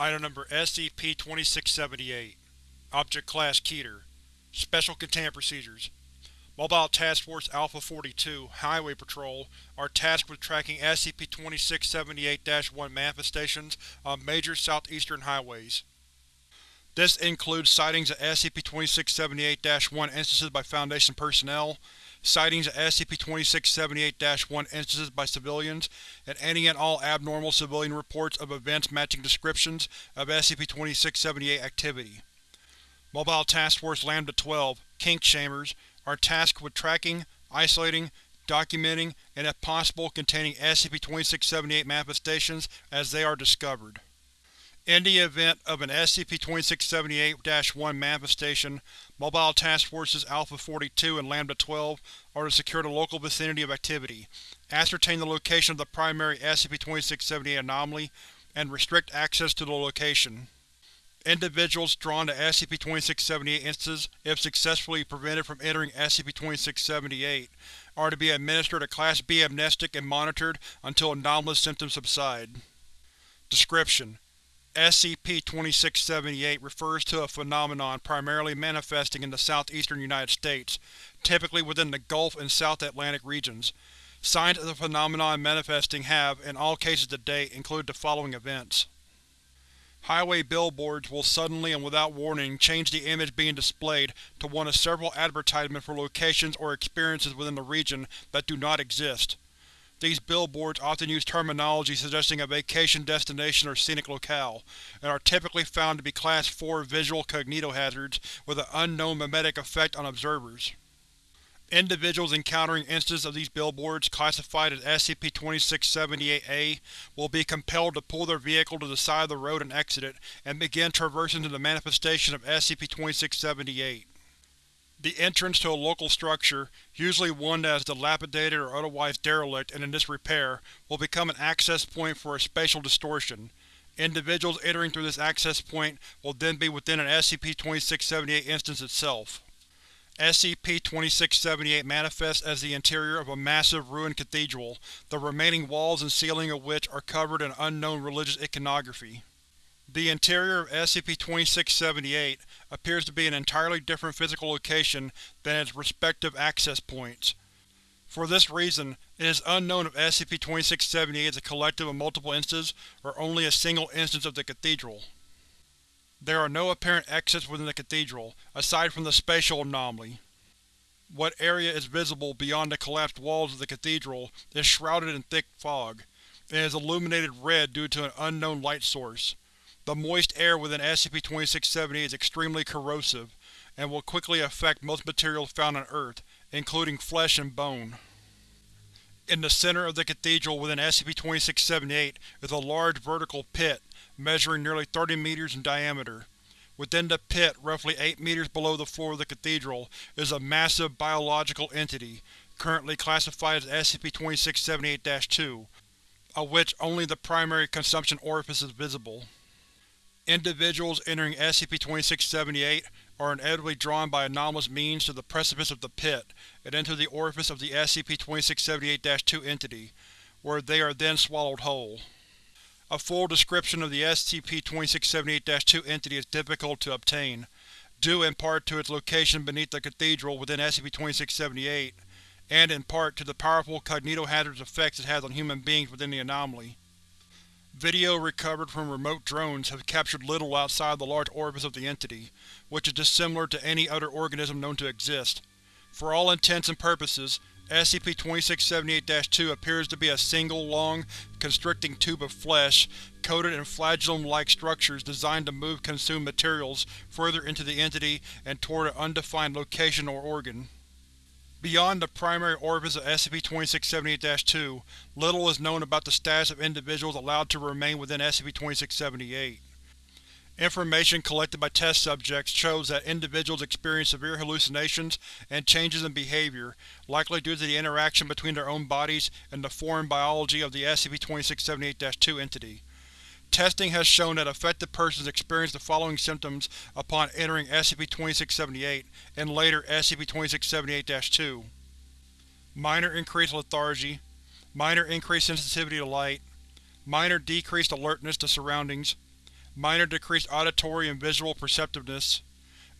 Item Number SCP-2678 Object Class Keter. Special Containment Procedures. Mobile Task Force Alpha-42 Highway Patrol are tasked with tracking SCP-2678-1 manifestations on major southeastern highways. This includes sightings of SCP-2678-1 instances by Foundation personnel, sightings of SCP-2678-1 instances by civilians, and any and all abnormal civilian reports of events matching descriptions of SCP-2678 activity. Mobile Task Force Lambda-12 Kinkshamers are tasked with tracking, isolating, documenting, and if possible containing SCP-2678 manifestations as they are discovered. In the event of an SCP-2678-1 manifestation, Mobile Task Forces Alpha-42 and Lambda-12 are to secure the local vicinity of activity, ascertain the location of the primary SCP-2678 anomaly, and restrict access to the location. Individuals drawn to SCP-2678 instances, if successfully prevented from entering SCP-2678, are to be administered a Class B amnestic and monitored until anomalous symptoms subside. Description: SCP-2678 refers to a phenomenon primarily manifesting in the southeastern United States, typically within the Gulf and South Atlantic regions. Signs of the phenomenon manifesting have, in all cases to date, included the following events. Highway billboards will suddenly and without warning change the image being displayed to one of several advertisements for locations or experiences within the region that do not exist. These billboards often use terminology suggesting a vacation destination or scenic locale, and are typically found to be Class 4 visual cognitohazards with an unknown memetic effect on observers. Individuals encountering instances of these billboards classified as SCP-2678-A will be compelled to pull their vehicle to the side of the road and exit it, and begin traversing to the manifestation of SCP-2678. The entrance to a local structure, usually one that is dilapidated or otherwise derelict and in disrepair, will become an access point for a spatial distortion. Individuals entering through this access point will then be within an SCP-2678 instance itself. SCP-2678 manifests as the interior of a massive ruined cathedral, the remaining walls and ceiling of which are covered in unknown religious iconography. The interior of SCP-2678 appears to be an entirely different physical location than its respective access points. For this reason, it is unknown if SCP-2678 is a collective of multiple instances or only a single instance of the cathedral. There are no apparent exits within the cathedral, aside from the spatial anomaly. What area is visible beyond the collapsed walls of the cathedral is shrouded in thick fog, and is illuminated red due to an unknown light source. The moist air within SCP-2678 is extremely corrosive, and will quickly affect most materials found on Earth, including flesh and bone. In the center of the cathedral within SCP-2678 is a large vertical pit, measuring nearly 30 meters in diameter. Within the pit, roughly 8 meters below the floor of the cathedral, is a massive biological entity, currently classified as SCP-2678-2, of which only the primary consumption orifice is visible. Individuals entering SCP-2678 are inevitably drawn by anomalous means to the precipice of the pit, and into the orifice of the SCP-2678-2 entity, where they are then swallowed whole. A full description of the SCP-2678-2 entity is difficult to obtain, due in part to its location beneath the cathedral within SCP-2678, and in part to the powerful cognitohazardous effects it has on human beings within the anomaly. Video recovered from remote drones has captured little outside the large orifice of the entity, which is dissimilar to any other organism known to exist. For all intents and purposes, SCP-2678-2 appears to be a single, long, constricting tube of flesh, coated in flagellum-like structures designed to move consumed materials further into the entity and toward an undefined location or organ. Beyond the primary orifice of SCP-2678-2, little is known about the status of individuals allowed to remain within SCP-2678. Information collected by test subjects shows that individuals experience severe hallucinations and changes in behavior, likely due to the interaction between their own bodies and the foreign biology of the SCP-2678-2 entity. Testing has shown that affected persons experience the following symptoms upon entering SCP-2678 and later SCP-2678-2. Minor increased lethargy, minor increased sensitivity to light, minor decreased alertness to surroundings, minor decreased auditory and visual perceptiveness,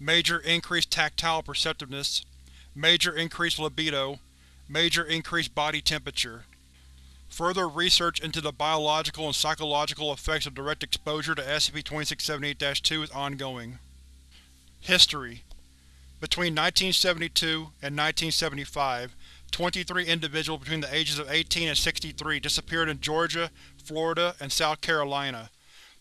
major increased tactile perceptiveness, major increased libido, major increased body temperature. Further research into the biological and psychological effects of direct exposure to SCP-2678-2 is ongoing. History Between 1972 and 1975, 23 individuals between the ages of 18 and 63 disappeared in Georgia, Florida, and South Carolina.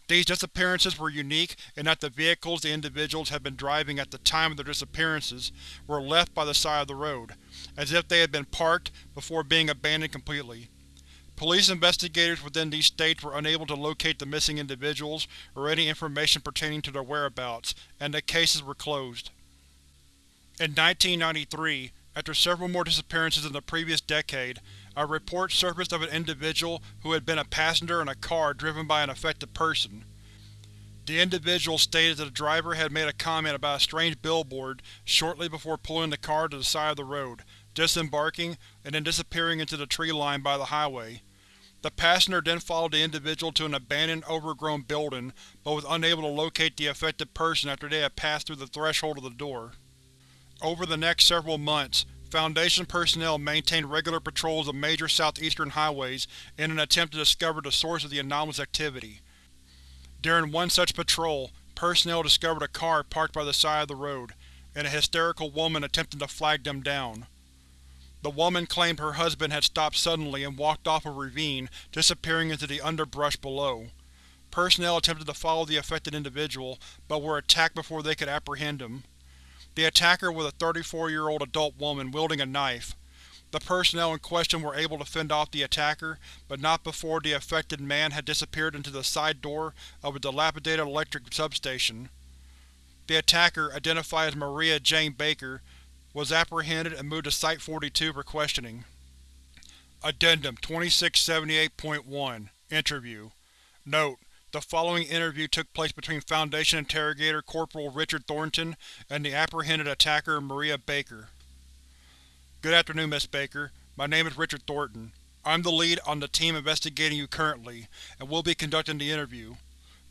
These disappearances were unique in that the vehicles the individuals had been driving at the time of their disappearances were left by the side of the road, as if they had been parked before being abandoned completely. Police investigators within these states were unable to locate the missing individuals or any information pertaining to their whereabouts, and the cases were closed. In 1993, after several more disappearances in the previous decade, a report surfaced of an individual who had been a passenger in a car driven by an affected person. The individual stated that the driver had made a comment about a strange billboard shortly before pulling the car to the side of the road, disembarking, and then disappearing into the tree line by the highway. The passenger then followed the individual to an abandoned, overgrown building, but was unable to locate the affected person after they had passed through the threshold of the door. Over the next several months, Foundation personnel maintained regular patrols of major southeastern highways in an attempt to discover the source of the anomalous activity. During one such patrol, personnel discovered a car parked by the side of the road, and a hysterical woman attempting to flag them down. The woman claimed her husband had stopped suddenly and walked off a ravine, disappearing into the underbrush below. Personnel attempted to follow the affected individual, but were attacked before they could apprehend him. The attacker was a 34-year-old adult woman wielding a knife. The personnel in question were able to fend off the attacker, but not before the affected man had disappeared into the side door of a dilapidated electric substation. The attacker, identified as Maria Jane Baker, was apprehended and moved to Site-42 for questioning. Addendum 2678.1 Interview Note: The following interview took place between Foundation Interrogator Corporal Richard Thornton and the apprehended attacker Maria Baker. Good afternoon, Miss Baker. My name is Richard Thornton. I'm the lead on the team investigating you currently, and will be conducting the interview.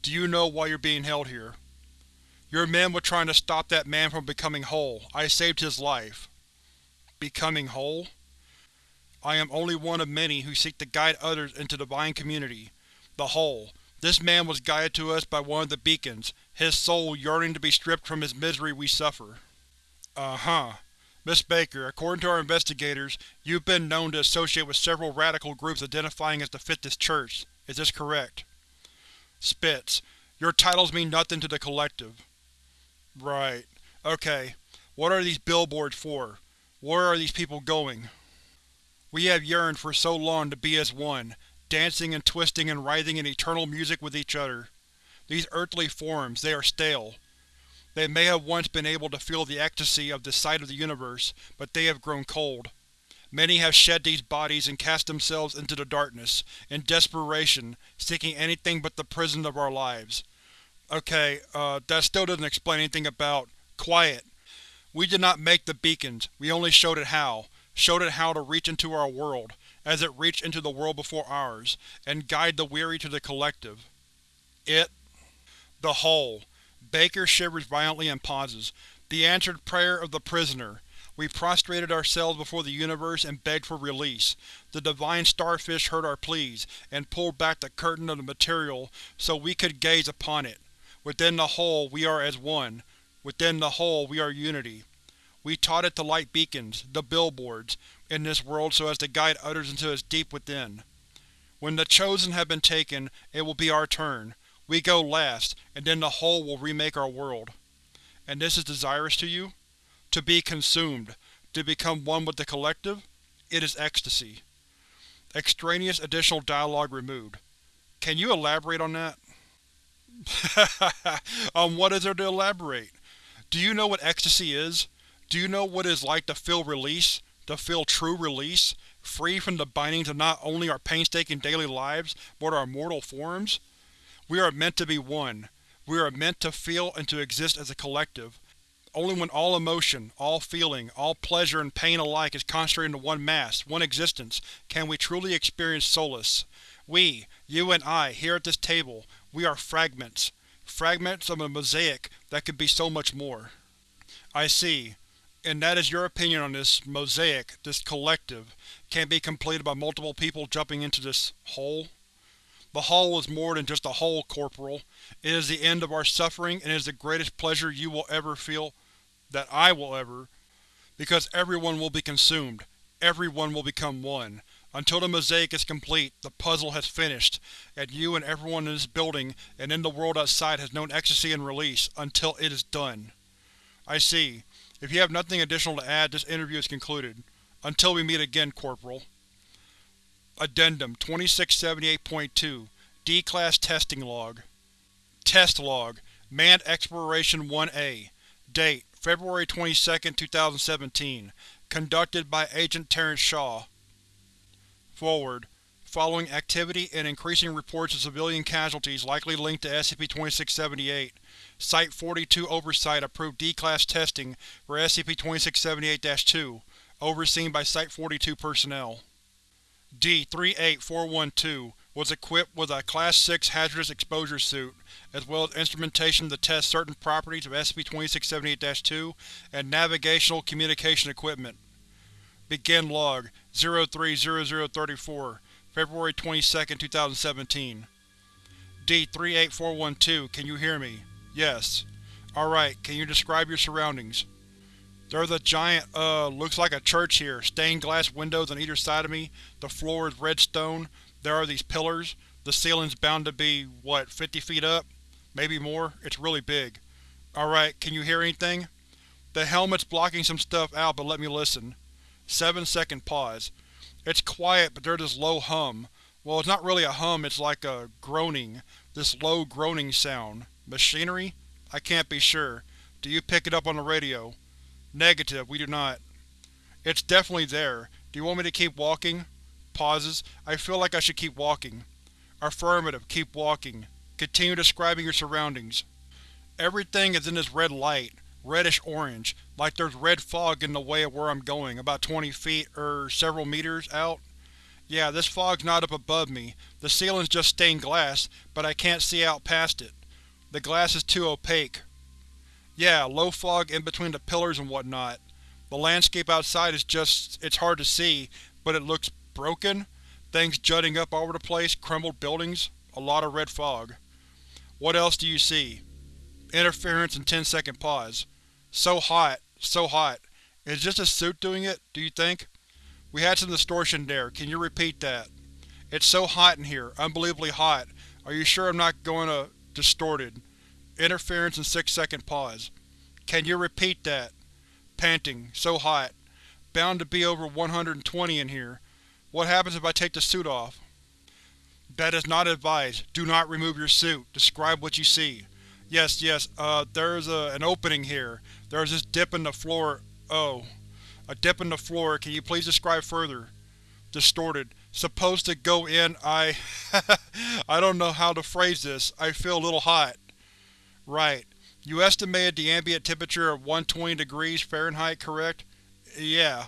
Do you know why you're being held here? Your men were trying to stop that man from becoming whole. I saved his life. Becoming whole? I am only one of many who seek to guide others into the Divine Community. The Whole. This man was guided to us by one of the beacons, his soul yearning to be stripped from his misery we suffer. Uh-huh. Miss Baker, according to our investigators, you've been known to associate with several radical groups identifying as the Fifth Church. Is this correct? Spitz. Your titles mean nothing to the Collective. Right. Okay. What are these billboards for? Where are these people going? We have yearned for so long to be as one, dancing and twisting and writhing in eternal music with each other. These earthly forms, they are stale. They may have once been able to feel the ecstasy of the sight of the universe, but they have grown cold. Many have shed these bodies and cast themselves into the darkness, in desperation, seeking anything but the prison of our lives. Okay, uh, that still doesn't explain anything about… Quiet! We did not make the beacons, we only showed it how. Showed it how to reach into our world, as it reached into the world before ours, and guide the weary to the Collective. It… The Whole. Baker shivers violently and pauses. The answered prayer of the prisoner. We prostrated ourselves before the universe and begged for release. The divine starfish heard our pleas, and pulled back the curtain of the material so we could gaze upon it. Within the whole we are as one. Within the whole we are unity. We taught it to light beacons, the billboards, in this world so as to guide others into its deep within. When the Chosen have been taken, it will be our turn. We go last, and then the whole will remake our world. And this is desirous to you? To be consumed, to become one with the Collective? It is ecstasy. Extraneous additional dialogue removed. Can you elaborate on that? um, what is there to elaborate? Do you know what ecstasy is? Do you know what it is like to feel release? To feel true release? Free from the bindings of not only our painstaking daily lives, but our mortal forms? We are meant to be one. We are meant to feel and to exist as a collective. Only when all emotion, all feeling, all pleasure and pain alike is concentrated into one mass, one existence, can we truly experience solace. We, you and I, here at this table, we are fragments. Fragments of a mosaic that could be so much more. I see. And that is your opinion on this mosaic, this collective, can be completed by multiple people jumping into this hole? The hole is more than just a hole, Corporal. It is the end of our suffering and is the greatest pleasure you will ever feel, that I will ever, because everyone will be consumed. Everyone will become one. Until the mosaic is complete, the puzzle has finished, and you and everyone in this building and in the world outside has known ecstasy and release, until it is done. I see. If you have nothing additional to add, this interview is concluded. Until we meet again, Corporal. Addendum 2678.2 D-Class Testing Log Test Log Manned Exploration 1A Date February 22, 2017 Conducted by Agent Terrence Shaw Forward Following activity and increasing reports of civilian casualties likely linked to SCP-2678, Site-42 Oversight approved D-Class testing for SCP-2678-2, overseen by Site-42 personnel. D-38412 was equipped with a Class 6 hazardous exposure suit, as well as instrumentation to test certain properties of SCP-2678-2 and navigational communication equipment. Begin Log 030034 February 22, 2017 D-38412, can you hear me? Yes. Alright, can you describe your surroundings? There's a giant, uh, looks like a church here, stained glass windows on either side of me, the floor is red stone, there are these pillars, the ceiling's bound to be, what, 50 feet up? Maybe more? It's really big. Alright, can you hear anything? The helmet's blocking some stuff out, but let me listen. Seven second pause. It's quiet, but there's this low hum. Well, it's not really a hum, it's like a groaning. This low groaning sound. Machinery? I can't be sure. Do you pick it up on the radio? Negative, we do not. It's definitely there. Do you want me to keep walking? Pauses. I feel like I should keep walking. Affirmative, keep walking. Continue describing your surroundings. Everything is in this red light, reddish-orange, like there's red fog in the way of where I'm going, about 20 feet, er, several meters, out. Yeah, this fog's not up above me. The ceiling's just stained glass, but I can't see out past it. The glass is too opaque. Yeah, low fog in between the pillars and whatnot. The landscape outside is just… it's hard to see, but it looks broken. Things jutting up all over the place, crumbled buildings, a lot of red fog. What else do you see? Interference and 10 second pause. So hot, so hot. Is just a suit doing it, do you think? We had some distortion there, can you repeat that? It's so hot in here, unbelievably hot. Are you sure I'm not going to… distorted? Interference and 6 second pause. Can you repeat that? Panting. So hot. Bound to be over 120 in here. What happens if I take the suit off? That is not advised. Do not remove your suit. Describe what you see. Yes, yes, uh, there's a, an opening here. There's this dip in the floor. Oh. A dip in the floor. Can you please describe further? Distorted. Supposed to go in, I… I don't know how to phrase this. I feel a little hot. Right. You estimated the ambient temperature of 120 degrees Fahrenheit, correct? Yeah.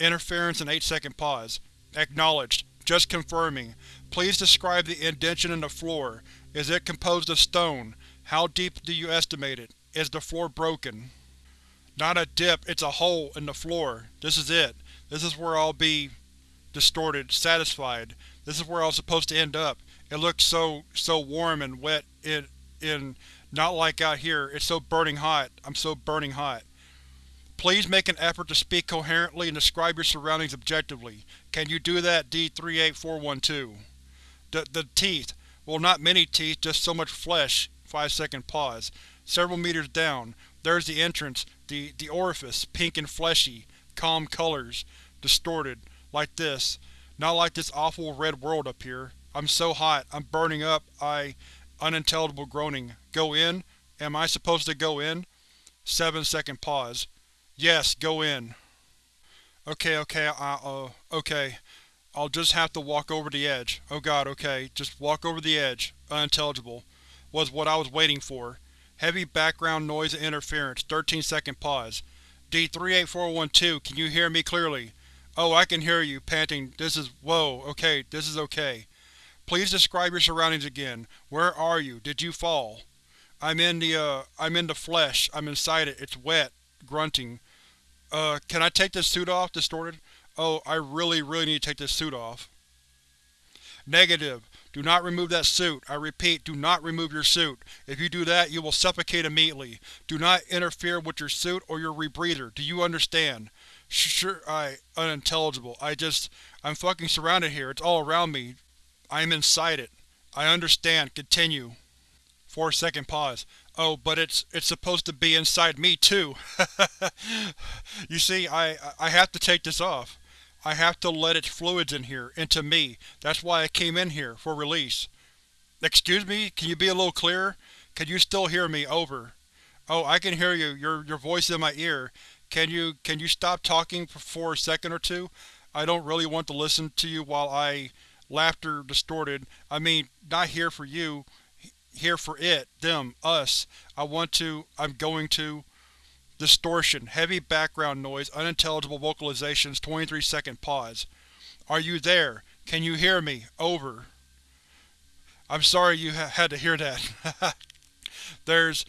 Interference and 8 second pause. Acknowledged. Just confirming. Please describe the indention in the floor. Is it composed of stone? How deep do you estimate it? Is the floor broken? Not a dip, it's a hole in the floor. This is it. This is where I'll be… distorted, satisfied. This is where I was supposed to end up. It looks so… so warm and wet in… in… Not like out here, it's so burning hot. I'm so burning hot. Please make an effort to speak coherently and describe your surroundings objectively. Can you do that, D-38412? The, the teeth. Well, not many teeth, just so much flesh. Five second pause. Several meters down. There's the entrance, the, the orifice, pink and fleshy. Calm colors. Distorted. Like this. Not like this awful red world up here. I'm so hot, I'm burning up, I… Unintelligible groaning. Go in? Am I supposed to go in? Seven second pause. Yes, go in. Okay, okay, I, uh, okay. I'll just have to walk over the edge. Oh god, okay. Just walk over the edge. Unintelligible. Was what I was waiting for. Heavy background noise and interference. 13 second pause. D-38412, can you hear me clearly? Oh, I can hear you, panting. This is… whoa, okay, this is okay. Please describe your surroundings again. Where are you? Did you fall? I'm in the, uh, I'm in the flesh. I'm inside it. It's wet. Grunting. Uh, can I take this suit off? Distorted. Oh, I really, really need to take this suit off. Negative. Do not remove that suit. I repeat, do not remove your suit. If you do that, you will suffocate immediately. Do not interfere with your suit or your rebreather. Do you understand? Sure, I… unintelligible. I just… I'm fucking surrounded here. It's all around me. I am inside it. I understand. Continue. 4 second pause. Oh, but it's it's supposed to be inside me, too. you see, I I have to take this off. I have to let its fluids in here, into me. That's why I came in here, for release. Excuse me? Can you be a little clearer? Can you still hear me? Over. Oh, I can hear you. Your your voice in my ear. Can you can you stop talking for a second or two? I don't really want to listen to you while I… Laughter distorted. I mean, not here for you. Here for it, them, us. I want to… I'm going to… Distortion, heavy background noise, unintelligible vocalizations 23 second pause. Are you there? Can you hear me? Over. I'm sorry you ha had to hear that. There's…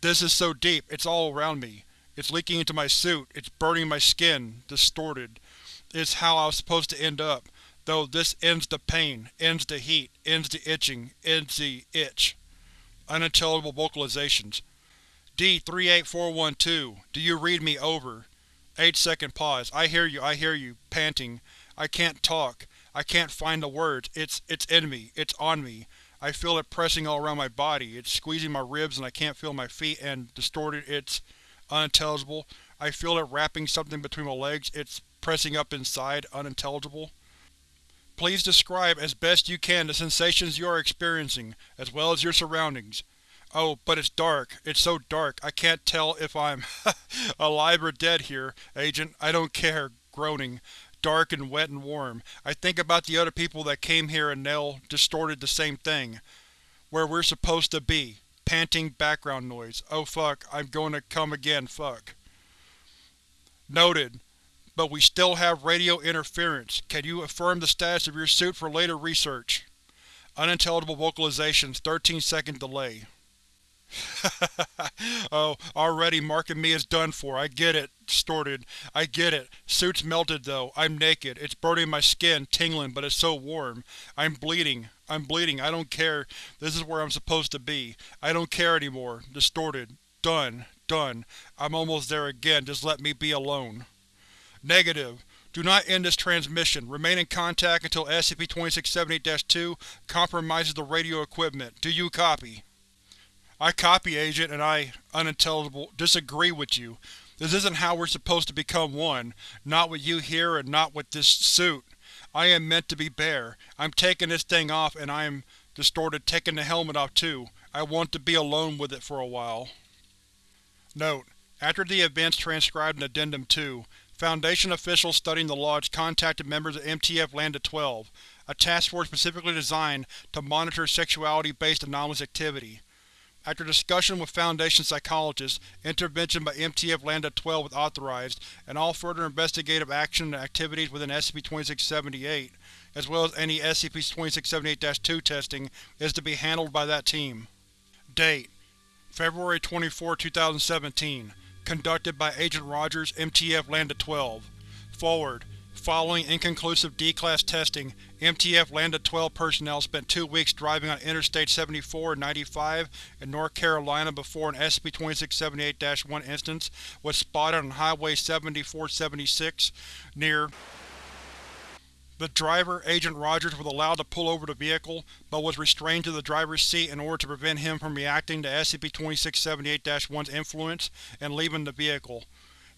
This is so deep, it's all around me. It's leaking into my suit, it's burning my skin, distorted. It's how I was supposed to end up, though this ends the pain, ends the heat, ends the itching, ends the itch. Unintelligible vocalizations. D-38412, do you read me? Over. 8 second pause. I hear you, I hear you, panting. I can't talk. I can't find the words. It's… it's in me. It's on me. I feel it pressing all around my body. It's squeezing my ribs and I can't feel my feet and, distorted, it's… unintelligible. I feel it wrapping something between my legs. It's pressing up inside, unintelligible. Please describe as best you can the sensations you are experiencing, as well as your surroundings. Oh, but it's dark. It's so dark. I can't tell if I'm alive or dead here, Agent. I don't care. Groaning. Dark and wet and warm. I think about the other people that came here and they'll distorted the same thing. Where we're supposed to be. Panting background noise. Oh fuck, I'm going to come again, fuck. Noted. But we still have radio interference. Can you affirm the status of your suit for later research? Unintelligible vocalizations 13 second delay. oh, already marking me as done for. I get it. Distorted. I get it. Suit's melted though. I'm naked. It's burning my skin, tingling, but it's so warm. I'm bleeding. I'm bleeding. I don't care. This is where I'm supposed to be. I don't care anymore. Distorted. Done. Done. I'm almost there again. Just let me be alone. Negative. Do not end this transmission. Remain in contact until SCP-2678-2 compromises the radio equipment. Do you copy? I copy, Agent, and I, unintelligible, disagree with you. This isn't how we're supposed to become one. Not with you here and not with this suit. I am meant to be bare. I'm taking this thing off and I am, distorted, taking the helmet off too. I want to be alone with it for a while. Note: After the events transcribed in Addendum 2, Foundation officials studying the Lodge contacted members of MTF Lambda-12, a task force specifically designed to monitor sexuality-based anomalous activity. After discussion with Foundation psychologists, intervention by MTF Lambda-12 was authorized, and all further investigative action and activities within SCP-2678, as well as any SCP-2678-2 testing, is to be handled by that team. Date: February 24, 2017 Conducted by Agent Rogers, MTF Lambda-12 Forward Following inconclusive D-Class testing, MTF Lambda-12 personnel spent two weeks driving on Interstate 74 and 95 in North Carolina before an SCP-2678-1 instance was spotted on Highway 7476 near the driver, Agent Rogers, was allowed to pull over the vehicle, but was restrained to the driver's seat in order to prevent him from reacting to SCP-2678-1's influence and leaving the vehicle.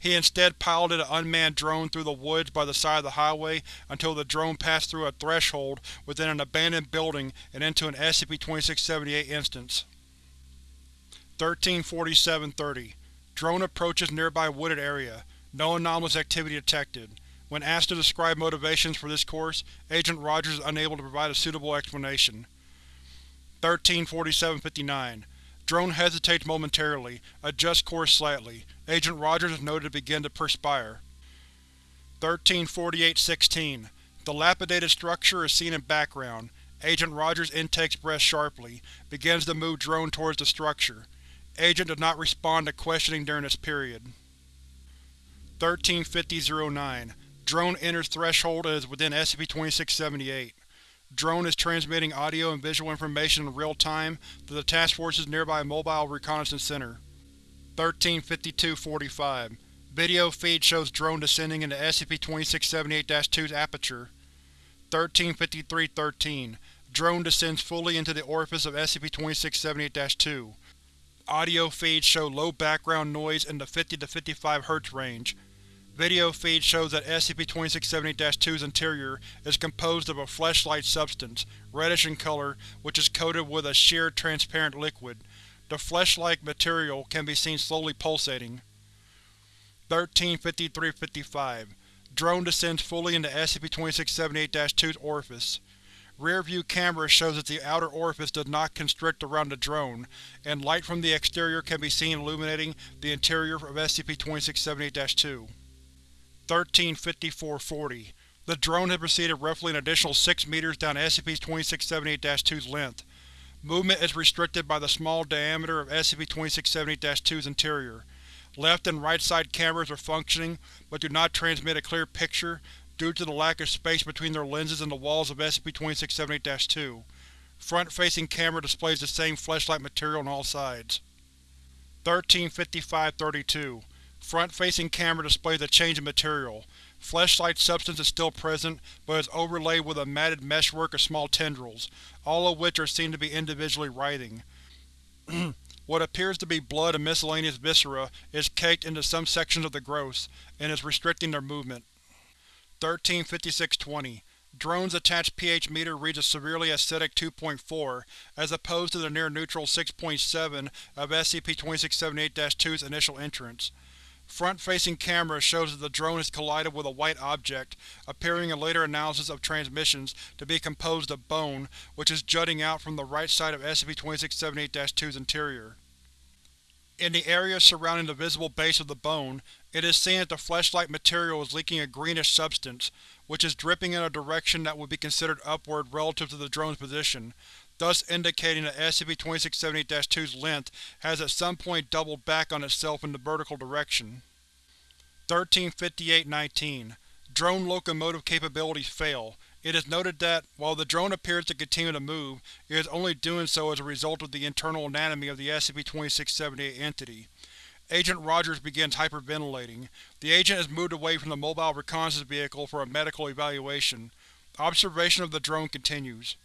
He instead piloted an unmanned drone through the woods by the side of the highway until the drone passed through a threshold within an abandoned building and into an SCP-2678 instance. 1347-30 Drone approaches nearby wooded area. No anomalous activity detected. When asked to describe motivations for this course, Agent Rogers is unable to provide a suitable explanation. 1347-59 Drone hesitates momentarily, adjusts course slightly. Agent Rogers is noted to begin to perspire. 1348-16 The dilapidated structure is seen in background. Agent Rogers' intakes breath sharply, begins to move drone towards the structure. Agent does not respond to questioning during this period. 1350-09 Drone enters threshold and is within SCP-2678. Drone is transmitting audio and visual information in real time to the Task Force's nearby Mobile Reconnaissance Center. 1352-45 Video feed shows drone descending into SCP-2678-2's aperture. 1353-13 Drone descends fully into the orifice of SCP-2678-2. Audio feeds show low background noise in the 50 to 55 Hz range. Video feed shows that SCP-2678-2's interior is composed of a flesh-like substance, reddish in color, which is coated with a sheer, transparent liquid. The flesh-like material can be seen slowly pulsating. 1353-55 Drone descends fully into SCP-2678-2's orifice. Rear-view camera shows that the outer orifice does not constrict around the drone, and light from the exterior can be seen illuminating the interior of SCP-2678-2. 1354-40 The drone has proceeded roughly an additional 6 meters down SCP-2678-2's length. Movement is restricted by the small diameter of SCP-2678-2's interior. Left and right side cameras are functioning, but do not transmit a clear picture due to the lack of space between their lenses and the walls of SCP-2678-2. Front-facing camera displays the same flesh-like material on all sides. 1355-32 Front-facing camera displays a change in material. Flesh-like substance is still present, but is overlaid with a matted meshwork of small tendrils, all of which are seen to be individually writhing. what appears to be blood and miscellaneous viscera is caked into some sections of the growths, and is restricting their movement. 1356-20 Drone's attached pH meter reads a severely acidic 2.4, as opposed to the near-neutral 6.7 of SCP-2678-2's initial entrance. Front-facing camera shows that the drone has collided with a white object, appearing in later analysis of transmissions to be composed of bone, which is jutting out from the right side of SCP-2678-2's interior. In the area surrounding the visible base of the bone, it is seen that the flesh-like material is leaking a greenish substance, which is dripping in a direction that would be considered upward relative to the drone's position, thus indicating that SCP-2678-2's length has at some point doubled back on itself in the vertical direction. 1358-19 Drone locomotive capabilities fail, it is noted that, while the drone appears to continue to move, it is only doing so as a result of the internal anatomy of the SCP-2678 entity. Agent Rogers begins hyperventilating. The agent is moved away from the mobile reconnaissance vehicle for a medical evaluation. Observation of the drone continues.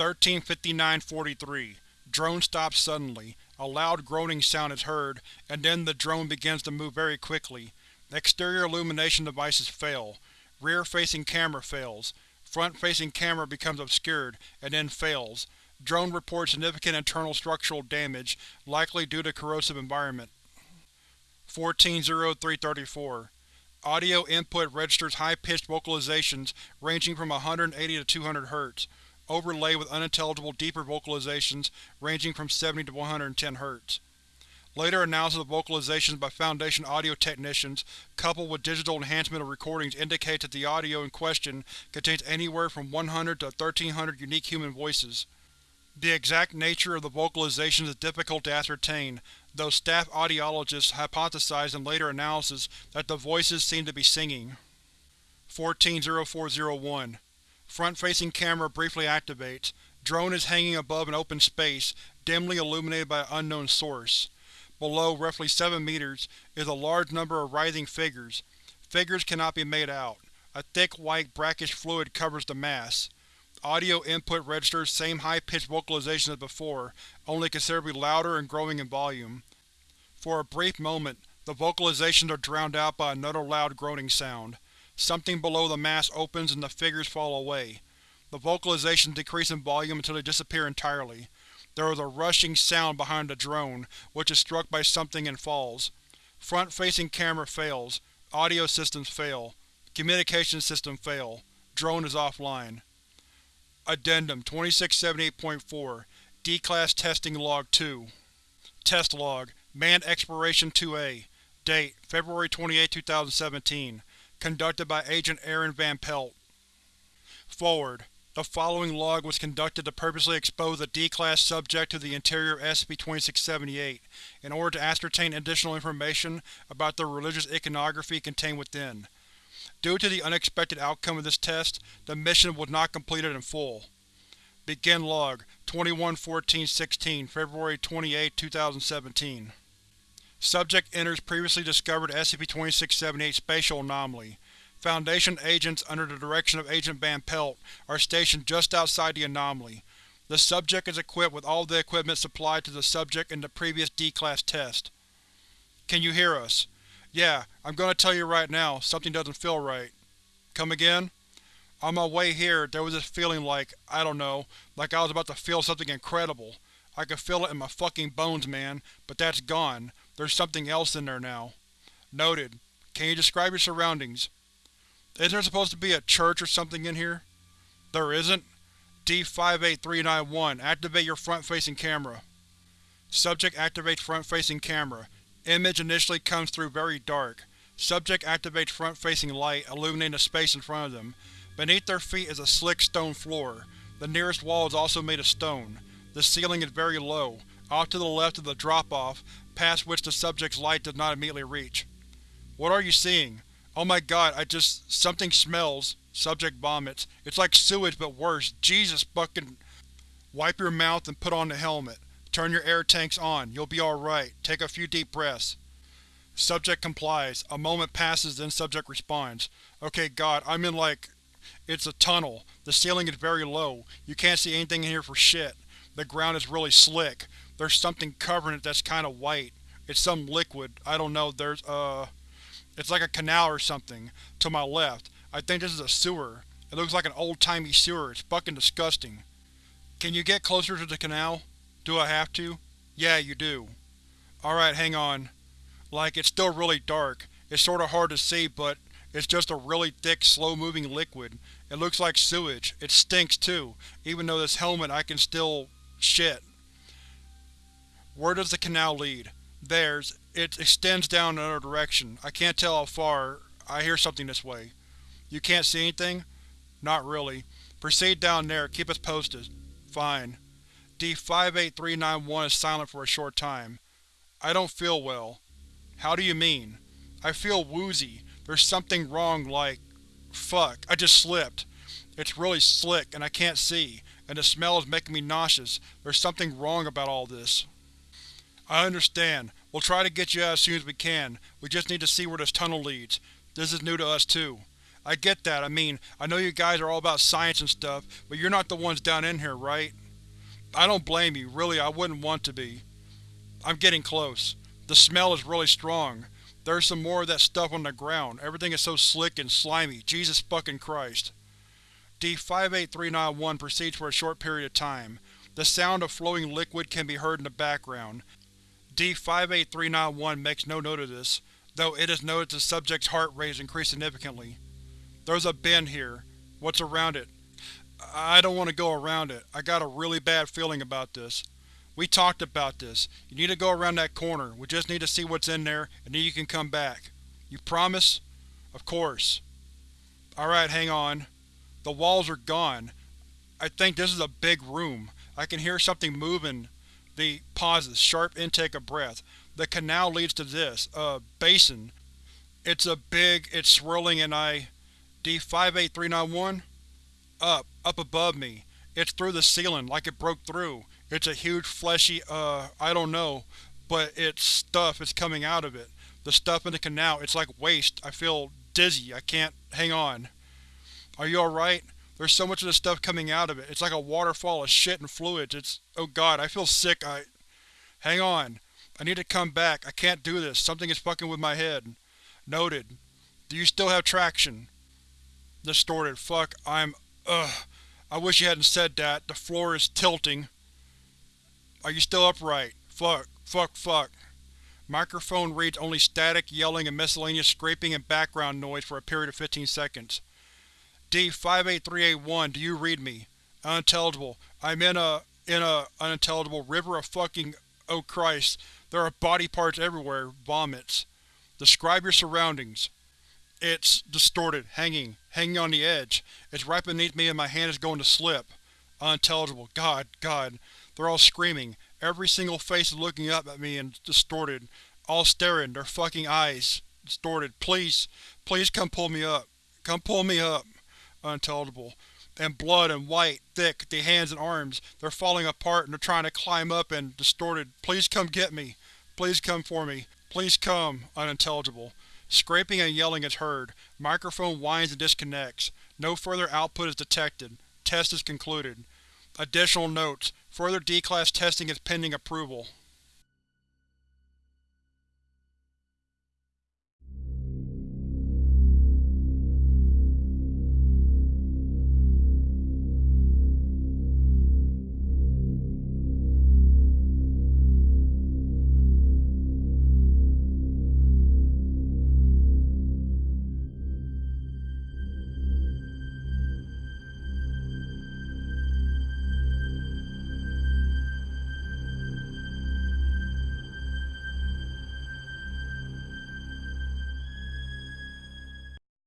1359-43 Drone stops suddenly. A loud groaning sound is heard, and then the drone begins to move very quickly. Exterior illumination devices fail. Rear-facing camera fails. Front-facing camera becomes obscured, and then fails. Drone reports significant internal structural damage, likely due to corrosive environment. 14-0334 Audio input registers high-pitched vocalizations ranging from 180 to 200 Hz, overlaid with unintelligible deeper vocalizations ranging from 70 to 110 Hz. Later analysis of vocalizations by Foundation audio technicians, coupled with digital enhancement of recordings indicates that the audio in question contains anywhere from 100 to 1300 unique human voices. The exact nature of the vocalizations is difficult to ascertain, though staff audiologists hypothesized in later analysis that the voices seem to be singing. 140401 Front-facing camera briefly activates. Drone is hanging above an open space, dimly illuminated by an unknown source. Below, roughly 7 meters, is a large number of writhing figures. Figures cannot be made out. A thick white brackish fluid covers the mass. Audio input registers same high-pitched vocalization as before, only considerably louder and growing in volume. For a brief moment, the vocalizations are drowned out by another loud groaning sound. Something below the mass opens and the figures fall away. The vocalizations decrease in volume until they disappear entirely. There is a rushing sound behind the drone, which is struck by something and falls. Front-facing camera fails. Audio systems fail. Communication system fail. Drone is offline. Addendum 2678.4 D-Class Testing Log 2 Test Log Manned Exploration 2A Date February 28, 2017 Conducted by Agent Aaron Van Pelt Forward The following log was conducted to purposely expose a D-Class subject to the interior of SCP-2678 in order to ascertain additional information about the religious iconography contained within. Due to the unexpected outcome of this test, the mission was not completed in full. Begin Log 21-14-16, February 28, 2017 Subject enters previously discovered SCP-2678 spatial anomaly. Foundation agents under the direction of Agent Van Pelt are stationed just outside the anomaly. The subject is equipped with all the equipment supplied to the subject in the previous D-Class test. Can you hear us? Yeah, I'm gonna tell you right now, something doesn't feel right. Come again? On my way here, there was this feeling like, I don't know, like I was about to feel something incredible. I could feel it in my fucking bones, man, but that's gone. There's something else in there now. Noted. Can you describe your surroundings? Isn't there supposed to be a church or something in here? There isn't? D-58391, activate your front-facing camera. Subject activates front-facing camera. Image initially comes through very dark. Subject activates front-facing light, illuminating the space in front of them. Beneath their feet is a slick stone floor. The nearest wall is also made of stone. The ceiling is very low, off to the left of the drop-off, past which the subject's light does not immediately reach. What are you seeing? Oh my god, I just… something smells. Subject vomits. It's like sewage but worse. Jesus fucking… Wipe your mouth and put on the helmet. Turn your air tanks on. You'll be alright. Take a few deep breaths. Subject complies. A moment passes, then subject responds. Okay god, I'm in like… It's a tunnel. The ceiling is very low. You can't see anything in here for shit. The ground is really slick. There's something covering it that's kinda white. It's some liquid. I don't know, there's, uh… It's like a canal or something. To my left. I think this is a sewer. It looks like an old-timey sewer. It's fucking disgusting. Can you get closer to the canal? Do I have to? Yeah, you do. Alright, hang on. Like, it's still really dark. It's sorta hard to see, but it's just a really thick, slow-moving liquid. It looks like sewage. It stinks too, even though this helmet I can still… shit. Where does the canal lead? There's. It extends down another direction. I can't tell how far. I hear something this way. You can't see anything? Not really. Proceed down there. Keep us posted. Fine. D-58391 is silent for a short time. I don't feel well. How do you mean? I feel woozy. There's something wrong like… Fuck, I just slipped. It's really slick, and I can't see, and the smell is making me nauseous. There's something wrong about all this. I understand. We'll try to get you out as soon as we can. We just need to see where this tunnel leads. This is new to us too. I get that, I mean, I know you guys are all about science and stuff, but you're not the ones down in here, right? I don't blame you, really I wouldn't want to be. I'm getting close. The smell is really strong. There's some more of that stuff on the ground. Everything is so slick and slimy. Jesus fucking Christ. D-58391 proceeds for a short period of time. The sound of flowing liquid can be heard in the background. D-58391 makes no note of this, though it is noted the subject's heart rate has increased significantly. There's a bend here. What's around it? I don't want to go around it. I got a really bad feeling about this. We talked about this. You need to go around that corner. We just need to see what's in there, and then you can come back. You promise? Of course. Alright, hang on. The walls are gone. I think this is a big room. I can hear something moving the pauses, sharp intake of breath. The canal leads to this, a basin. It's a big, it's swirling and I… D-58391? Up, up above me. It's through the ceiling, like it broke through. It's a huge fleshy, uh, I don't know, but it's stuff is coming out of it. The stuff in the canal, it's like waste. I feel dizzy. I can't… hang on. Are you alright? There's so much of this stuff coming out of it. It's like a waterfall of shit and fluids. It's… oh god, I feel sick. I… Hang on. I need to come back. I can't do this. Something is fucking with my head. Noted. Do you still have traction? Distorted. Fuck. I'm… ugh. I wish you hadn't said that. The floor is tilting. Are you still upright? Fuck. Fuck. Fuck. Microphone reads only static, yelling, and miscellaneous scraping and background noise for a period of 15 seconds. D-58381, do you read me? Unintelligible. I'm in a… in a… unintelligible river of fucking… oh Christ. There are body parts everywhere. Vomits. Describe your surroundings. It's distorted, hanging, hanging on the edge. It's right beneath me and my hand is going to slip. Unintelligible. God, God. They're all screaming. Every single face is looking up at me and distorted. All staring, their fucking eyes. Distorted. Please, please come pull me up. Come pull me up. Unintelligible. And blood and white, thick, the hands and arms. They're falling apart and they're trying to climb up and distorted. Please come get me. Please come for me. Please come. Unintelligible. Scraping and yelling is heard. Microphone whines and disconnects. No further output is detected. Test is concluded. Additional notes: Further D-Class testing is pending approval.